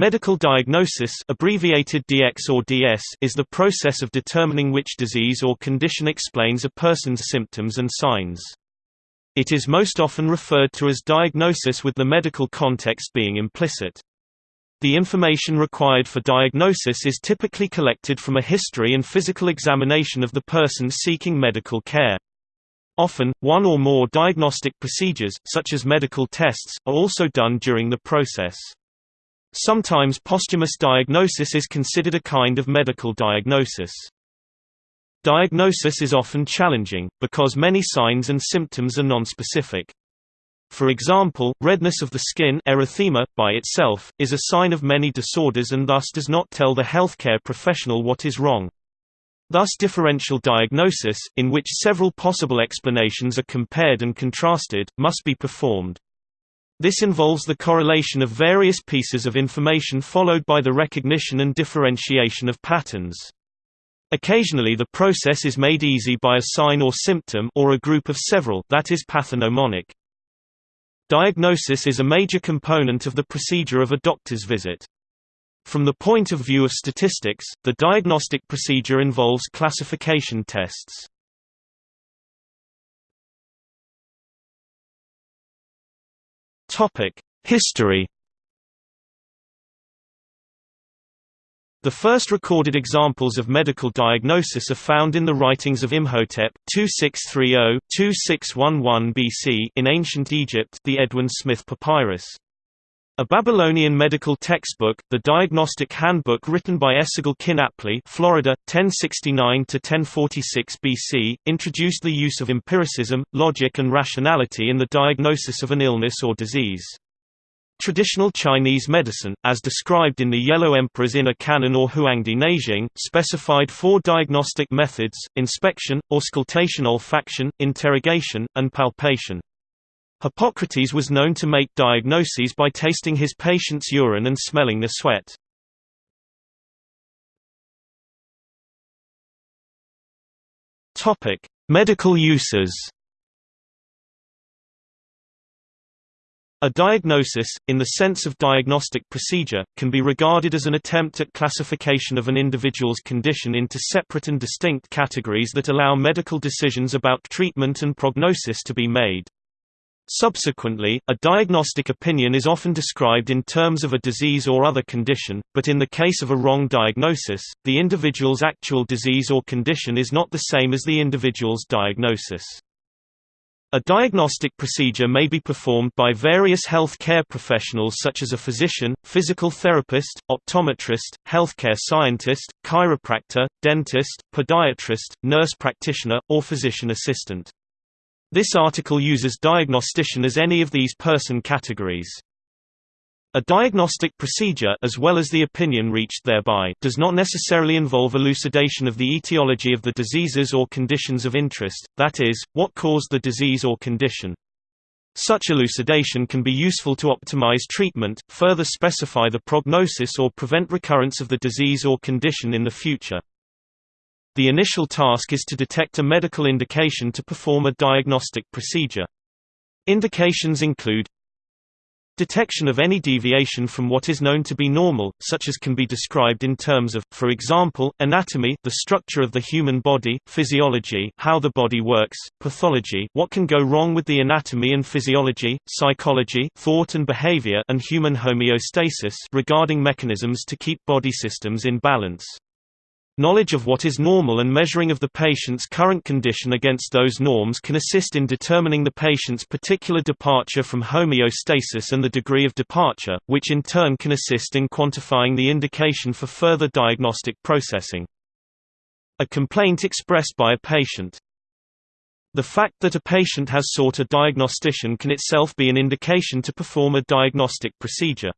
Medical diagnosis abbreviated DX or DS is the process of determining which disease or condition explains a person's symptoms and signs. It is most often referred to as diagnosis with the medical context being implicit. The information required for diagnosis is typically collected from a history and physical examination of the person seeking medical care. Often, one or more diagnostic procedures, such as medical tests, are also done during the process. Sometimes posthumous diagnosis is considered a kind of medical diagnosis. Diagnosis is often challenging, because many signs and symptoms are nonspecific. For example, redness of the skin erythema, by itself, is a sign of many disorders and thus does not tell the healthcare professional what is wrong. Thus differential diagnosis, in which several possible explanations are compared and contrasted, must be performed. This involves the correlation of various pieces of information followed by the recognition and differentiation of patterns. Occasionally the process is made easy by a sign or symptom or a group of several that is pathognomonic. Diagnosis is a major component of the procedure of a doctor's visit. From the point of view of statistics, the diagnostic procedure involves classification tests. History The first recorded examples of medical diagnosis are found in the writings of Imhotep 2630-2611 BC in ancient Egypt the Edwin Smith Papyrus. A Babylonian medical textbook, the Diagnostic Handbook written by Esagil Kin Apli Florida, 1069–1046 BC, introduced the use of empiricism, logic and rationality in the diagnosis of an illness or disease. Traditional Chinese medicine, as described in the Yellow Emperor's Inner Canon or Huangdi Neijing, specified four diagnostic methods, inspection, auscultation olfaction, interrogation, and palpation. Hippocrates was known to make diagnoses by tasting his patient's urine and smelling the sweat. Topic: Medical uses A diagnosis, in the sense of diagnostic procedure, can be regarded as an attempt at classification of an individual's condition into separate and distinct categories that allow medical decisions about treatment and prognosis to be made. Subsequently, a diagnostic opinion is often described in terms of a disease or other condition, but in the case of a wrong diagnosis, the individual's actual disease or condition is not the same as the individual's diagnosis. A diagnostic procedure may be performed by various health care professionals such as a physician, physical therapist, optometrist, healthcare scientist, chiropractor, dentist, podiatrist, nurse practitioner, or physician assistant. This article uses diagnostician as any of these person categories. A diagnostic procedure as well as the opinion reached thereby does not necessarily involve elucidation of the etiology of the diseases or conditions of interest, that is, what caused the disease or condition. Such elucidation can be useful to optimize treatment, further specify the prognosis or prevent recurrence of the disease or condition in the future. The initial task is to detect a medical indication to perform a diagnostic procedure. Indications include Detection of any deviation from what is known to be normal, such as can be described in terms of, for example, anatomy the structure of the human body, physiology how the body works, pathology what can go wrong with the anatomy and physiology, psychology thought and behavior and human homeostasis regarding mechanisms to keep body systems in balance. Knowledge of what is normal and measuring of the patient's current condition against those norms can assist in determining the patient's particular departure from homeostasis and the degree of departure, which in turn can assist in quantifying the indication for further diagnostic processing. A complaint expressed by a patient. The fact that a patient has sought a diagnostician can itself be an indication to perform a diagnostic procedure.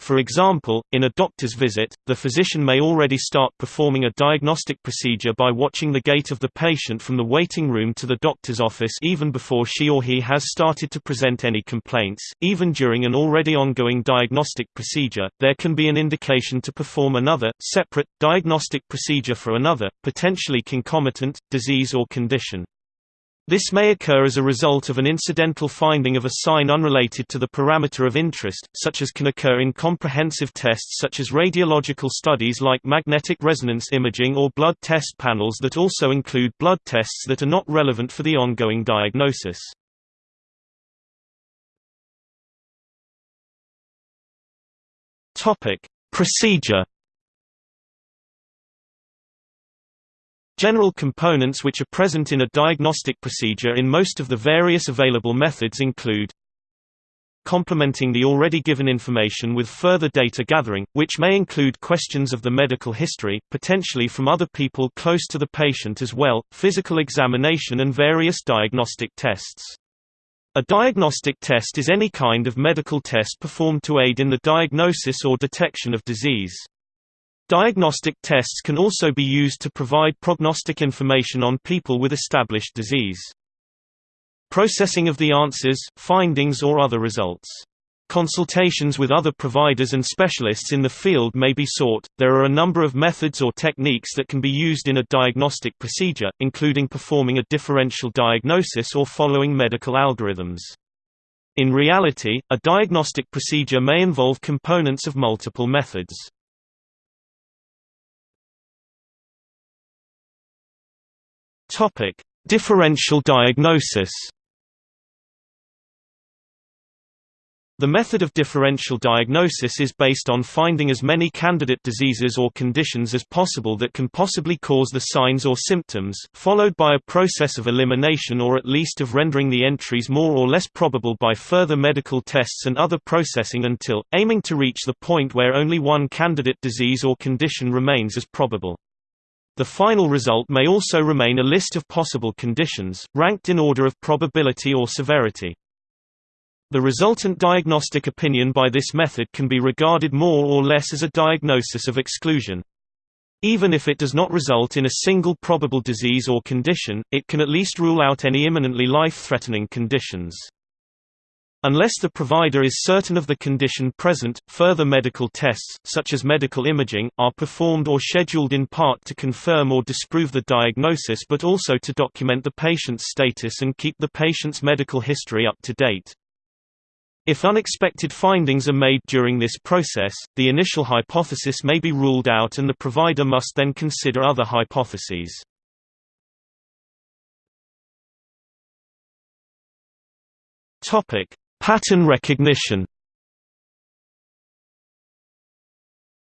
For example, in a doctor's visit, the physician may already start performing a diagnostic procedure by watching the gait of the patient from the waiting room to the doctor's office even before she or he has started to present any complaints. Even during an already ongoing diagnostic procedure, there can be an indication to perform another, separate, diagnostic procedure for another, potentially concomitant, disease or condition. This may occur as a result of an incidental finding of a sign unrelated to the parameter of interest, such as can occur in comprehensive tests such as radiological studies like magnetic resonance imaging or blood test panels that also include blood tests that are not relevant for the ongoing diagnosis. Procedure General components which are present in a diagnostic procedure in most of the various available methods include complementing the already given information with further data gathering, which may include questions of the medical history, potentially from other people close to the patient as well, physical examination and various diagnostic tests. A diagnostic test is any kind of medical test performed to aid in the diagnosis or detection of disease. Diagnostic tests can also be used to provide prognostic information on people with established disease. Processing of the answers, findings or other results. Consultations with other providers and specialists in the field may be sought. There are a number of methods or techniques that can be used in a diagnostic procedure, including performing a differential diagnosis or following medical algorithms. In reality, a diagnostic procedure may involve components of multiple methods. Topic: Differential diagnosis. The method of differential diagnosis is based on finding as many candidate diseases or conditions as possible that can possibly cause the signs or symptoms, followed by a process of elimination or at least of rendering the entries more or less probable by further medical tests and other processing until, aiming to reach the point where only one candidate disease or condition remains as probable. The final result may also remain a list of possible conditions, ranked in order of probability or severity. The resultant diagnostic opinion by this method can be regarded more or less as a diagnosis of exclusion. Even if it does not result in a single probable disease or condition, it can at least rule out any imminently life-threatening conditions. Unless the provider is certain of the condition present, further medical tests, such as medical imaging, are performed or scheduled in part to confirm or disprove the diagnosis but also to document the patient's status and keep the patient's medical history up to date. If unexpected findings are made during this process, the initial hypothesis may be ruled out and the provider must then consider other hypotheses. Topic: Pattern recognition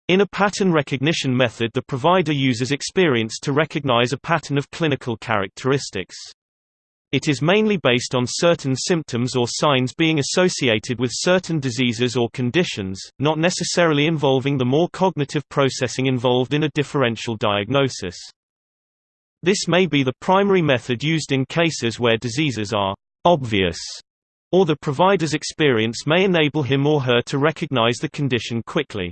In a pattern recognition method the provider uses experience to recognize a pattern of clinical characteristics. It is mainly based on certain symptoms or signs being associated with certain diseases or conditions, not necessarily involving the more cognitive processing involved in a differential diagnosis. This may be the primary method used in cases where diseases are obvious or the provider's experience may enable him or her to recognize the condition quickly.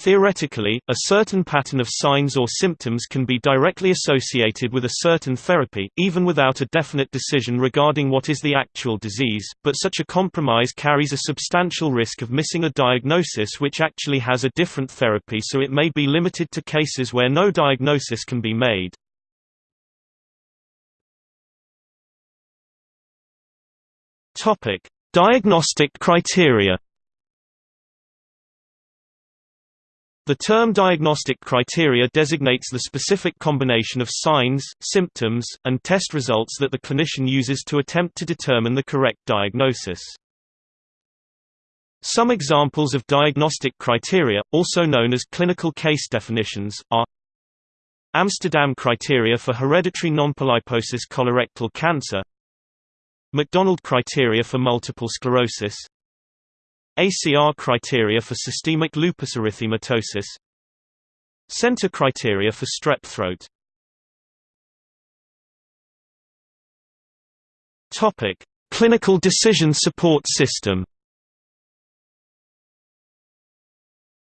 Theoretically, a certain pattern of signs or symptoms can be directly associated with a certain therapy, even without a definite decision regarding what is the actual disease, but such a compromise carries a substantial risk of missing a diagnosis which actually has a different therapy so it may be limited to cases where no diagnosis can be made. Topic: Diagnostic criteria. The term diagnostic criteria designates the specific combination of signs, symptoms, and test results that the clinician uses to attempt to determine the correct diagnosis. Some examples of diagnostic criteria, also known as clinical case definitions, are Amsterdam criteria for hereditary nonpolyposis colorectal cancer McDonald criteria for multiple sclerosis. ACR criteria for systemic lupus erythematosus. Centor criteria for strep throat. Topic: Clinical Decision Support System.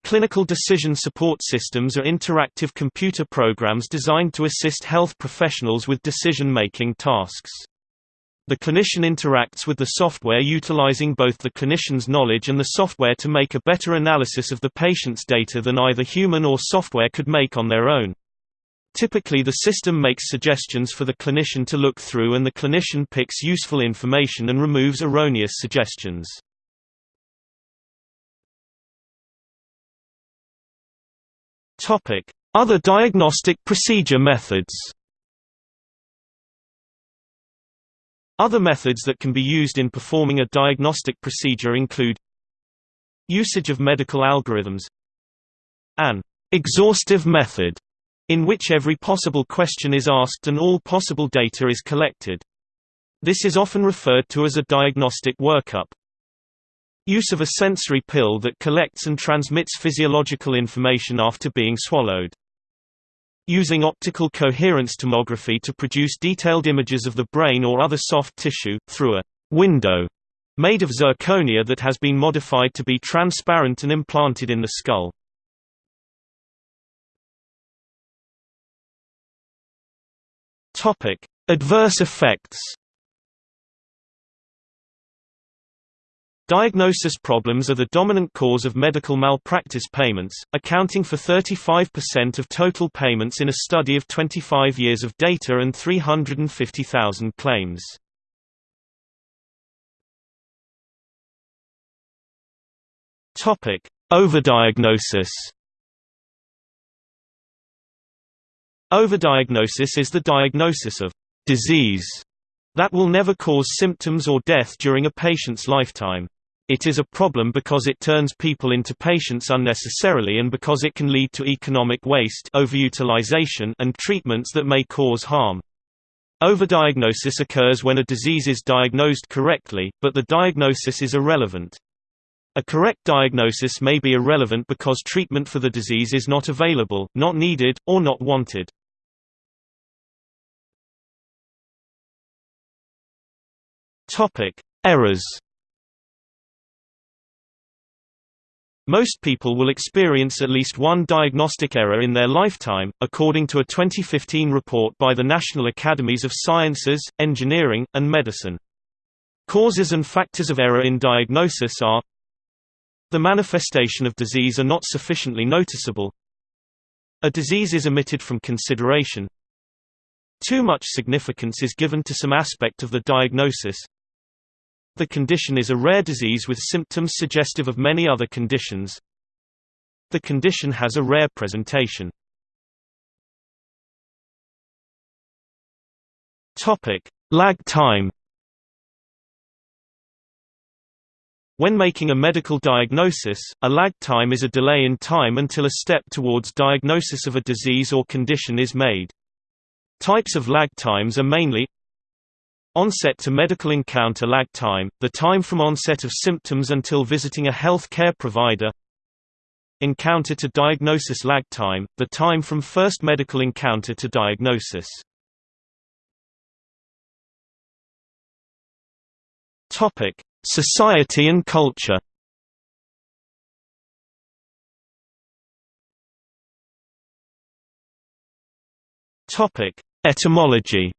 Clinical decision support systems are interactive computer programs designed to assist health professionals with decision-making tasks. The clinician interacts with the software utilizing both the clinician's knowledge and the software to make a better analysis of the patient's data than either human or software could make on their own. Typically the system makes suggestions for the clinician to look through and the clinician picks useful information and removes erroneous suggestions. Other diagnostic procedure methods Other methods that can be used in performing a diagnostic procedure include Usage of medical algorithms An exhaustive method in which every possible question is asked and all possible data is collected. This is often referred to as a diagnostic workup. Use of a sensory pill that collects and transmits physiological information after being swallowed. Using optical coherence tomography to produce detailed images of the brain or other soft tissue, through a window made of zirconia that has been modified to be transparent and implanted in the skull. Adverse effects. Diagnosis problems are the dominant cause of medical malpractice payments, accounting for 35% of total payments in a study of 25 years of data and 350,000 claims. Overdiagnosis. Overdiagnosis is the diagnosis of disease that will never cause symptoms or death during a patient's lifetime. It is a problem because it turns people into patients unnecessarily and because it can lead to economic waste overutilization and treatments that may cause harm. Overdiagnosis occurs when a disease is diagnosed correctly, but the diagnosis is irrelevant. A correct diagnosis may be irrelevant because treatment for the disease is not available, not needed, or not wanted. Errors. Most people will experience at least one diagnostic error in their lifetime, according to a 2015 report by the National Academies of Sciences, Engineering, and Medicine. Causes and factors of error in diagnosis are the manifestation of disease are not sufficiently noticeable. A disease is omitted from consideration. Too much significance is given to some aspect of the diagnosis. The condition is a rare disease with symptoms suggestive of many other conditions. The condition has a rare presentation. Topic: Lag time When making a medical diagnosis, a lag time is a delay in time until a step towards diagnosis of a disease or condition is made. Types of lag times are mainly Onset to medical encounter lag time, the time from onset of symptoms until visiting a health care provider. Encounter to diagnosis lag time, the time from first medical encounter to diagnosis. Society and culture. Etymology.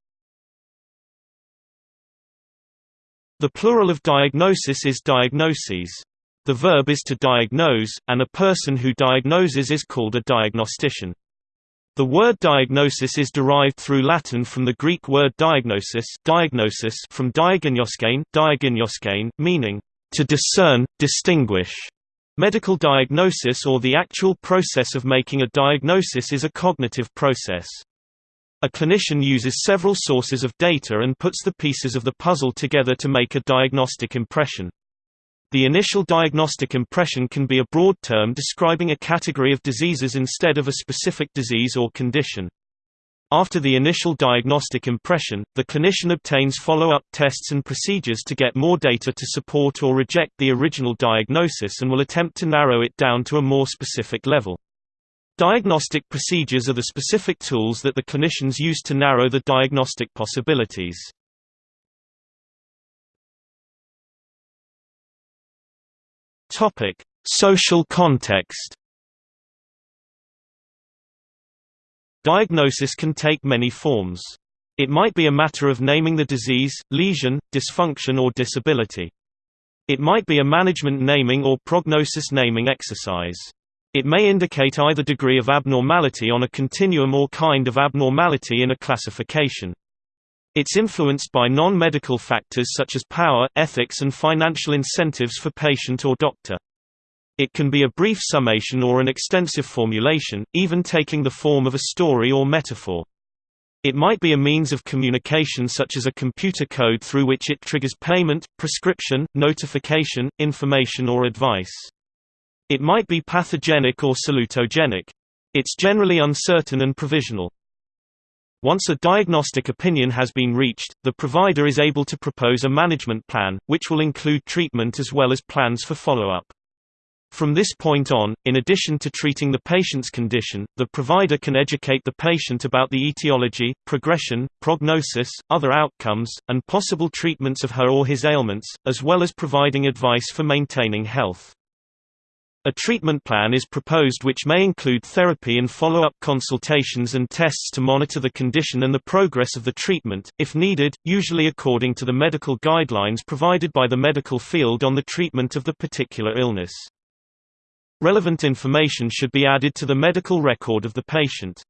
The plural of diagnosis is diagnoses. The verb is to diagnose, and a person who diagnoses is called a diagnostician. The word diagnosis is derived through Latin from the Greek word diagnosis, diagnosis from diagnoskain, meaning to discern, distinguish. Medical diagnosis or the actual process of making a diagnosis is a cognitive process. A clinician uses several sources of data and puts the pieces of the puzzle together to make a diagnostic impression. The initial diagnostic impression can be a broad term describing a category of diseases instead of a specific disease or condition. After the initial diagnostic impression, the clinician obtains follow-up tests and procedures to get more data to support or reject the original diagnosis and will attempt to narrow it down to a more specific level. Diagnostic procedures are the specific tools that the clinicians use to narrow the diagnostic possibilities. Topic: Social context. Diagnosis can take many forms. It might be a matter of naming the disease, lesion, dysfunction or disability. It might be a management naming or prognosis naming exercise. It may indicate either degree of abnormality on a continuum or kind of abnormality in a classification. It's influenced by non-medical factors such as power, ethics and financial incentives for patient or doctor. It can be a brief summation or an extensive formulation, even taking the form of a story or metaphor. It might be a means of communication such as a computer code through which it triggers payment, prescription, notification, information or advice. It might be pathogenic or salutogenic. It's generally uncertain and provisional. Once a diagnostic opinion has been reached, the provider is able to propose a management plan, which will include treatment as well as plans for follow-up. From this point on, in addition to treating the patient's condition, the provider can educate the patient about the etiology, progression, prognosis, other outcomes, and possible treatments of her or his ailments, as well as providing advice for maintaining health. A treatment plan is proposed which may include therapy and follow-up consultations and tests to monitor the condition and the progress of the treatment, if needed, usually according to the medical guidelines provided by the medical field on the treatment of the particular illness. Relevant information should be added to the medical record of the patient.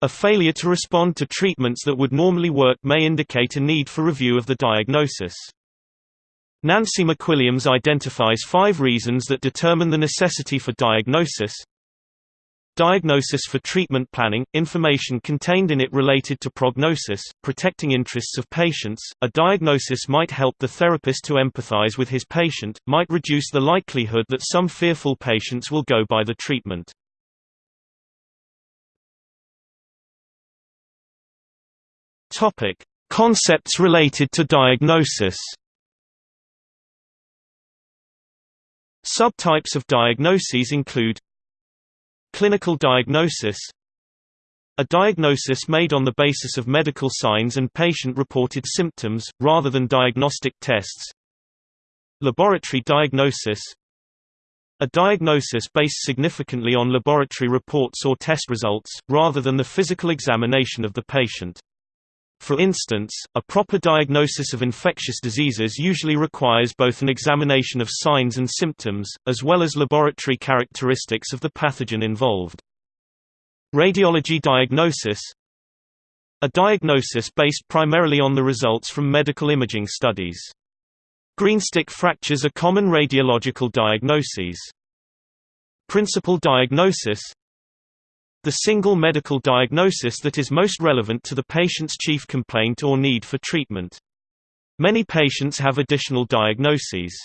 A failure to respond to treatments that would normally work may indicate a need for review of the diagnosis. Nancy McWilliams identifies five reasons that determine the necessity for diagnosis. Diagnosis for treatment planning, information contained in it related to prognosis, protecting interests of patients. A diagnosis might help the therapist to empathize with his patient, might reduce the likelihood that some fearful patients will go by the treatment. Topic: Concepts related to diagnosis. Subtypes of diagnoses include Clinical diagnosis A diagnosis made on the basis of medical signs and patient-reported symptoms, rather than diagnostic tests Laboratory diagnosis A diagnosis based significantly on laboratory reports or test results, rather than the physical examination of the patient. For instance, a proper diagnosis of infectious diseases usually requires both an examination of signs and symptoms, as well as laboratory characteristics of the pathogen involved. Radiology diagnosis A diagnosis based primarily on the results from medical imaging studies. Greenstick fractures are common radiological diagnoses. Principal diagnosis the single medical diagnosis that is most relevant to the patient's chief complaint or need for treatment. Many patients have additional diagnoses.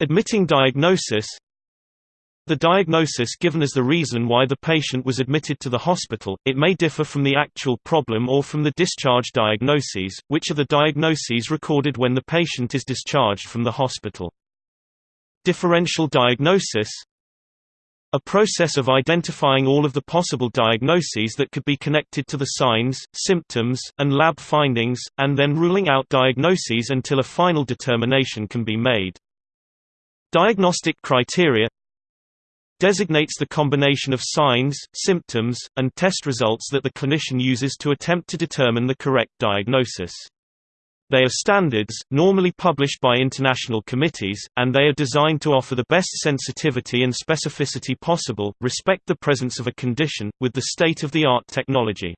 Admitting diagnosis The diagnosis given as the reason why the patient was admitted to the hospital, it may differ from the actual problem or from the discharge diagnoses, which are the diagnoses recorded when the patient is discharged from the hospital. Differential diagnosis a process of identifying all of the possible diagnoses that could be connected to the signs, symptoms, and lab findings, and then ruling out diagnoses until a final determination can be made. Diagnostic criteria designates the combination of signs, symptoms, and test results that the clinician uses to attempt to determine the correct diagnosis. They are standards, normally published by international committees, and they are designed to offer the best sensitivity and specificity possible, respect the presence of a condition, with the state-of-the-art technology.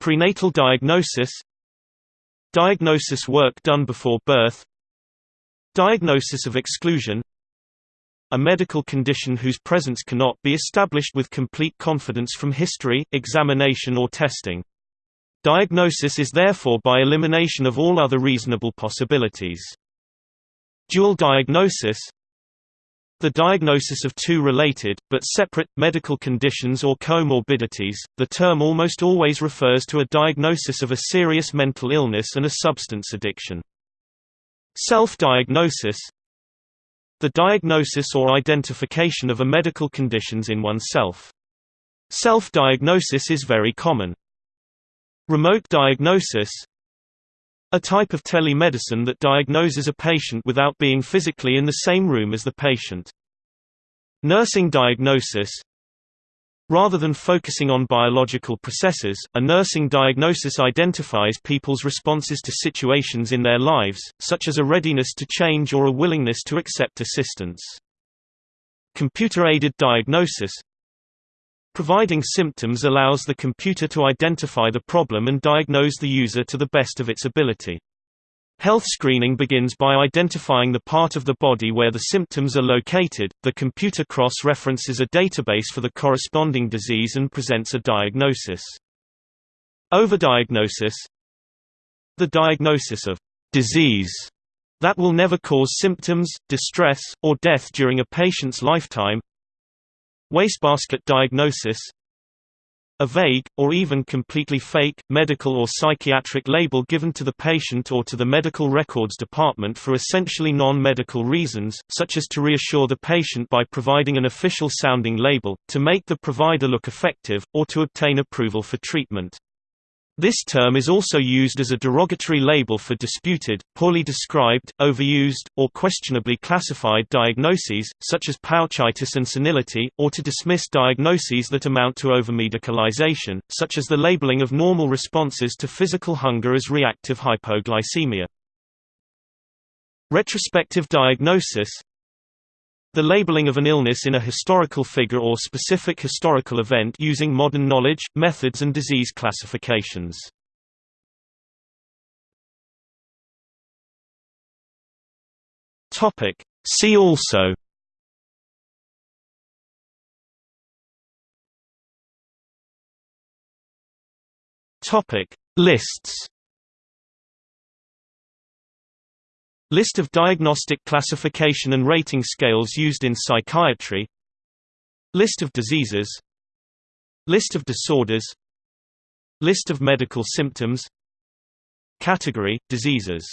Prenatal diagnosis Diagnosis work done before birth Diagnosis of exclusion a medical condition whose presence cannot be established with complete confidence from history, examination or testing. Diagnosis is therefore by elimination of all other reasonable possibilities. Dual diagnosis The diagnosis of two related, but separate, medical conditions or comorbidities, the term almost always refers to a diagnosis of a serious mental illness and a substance addiction. Self-diagnosis The diagnosis or identification of a medical conditions in oneself. Self-diagnosis is very common. Remote diagnosis A type of telemedicine that diagnoses a patient without being physically in the same room as the patient. Nursing diagnosis Rather than focusing on biological processes, a nursing diagnosis identifies people's responses to situations in their lives, such as a readiness to change or a willingness to accept assistance. Computer-aided diagnosis Providing symptoms allows the computer to identify the problem and diagnose the user to the best of its ability. Health screening begins by identifying the part of the body where the symptoms are located. The computer cross-references a database for the corresponding disease and presents a diagnosis. Overdiagnosis The diagnosis of disease that will never cause symptoms, distress, or death during a patient's lifetime. Wastebasket diagnosis a vague, or even completely fake, medical or psychiatric label given to the patient or to the medical records department for essentially non-medical reasons, such as to reassure the patient by providing an official-sounding label, to make the provider look effective, or to obtain approval for treatment. This term is also used as a derogatory label for disputed, poorly described, overused, or questionably classified diagnoses, such as pouchitis and senility, or to dismiss diagnoses that amount to overmedicalization, such as the labeling of normal responses to physical hunger as reactive hypoglycemia. Retrospective diagnosis the labeling of an illness in a historical figure or specific historical event using modern knowledge, methods and disease classifications. See also Lists List of diagnostic classification and rating scales used in psychiatry. List of diseases. List of disorders. List of medical symptoms. Category – Diseases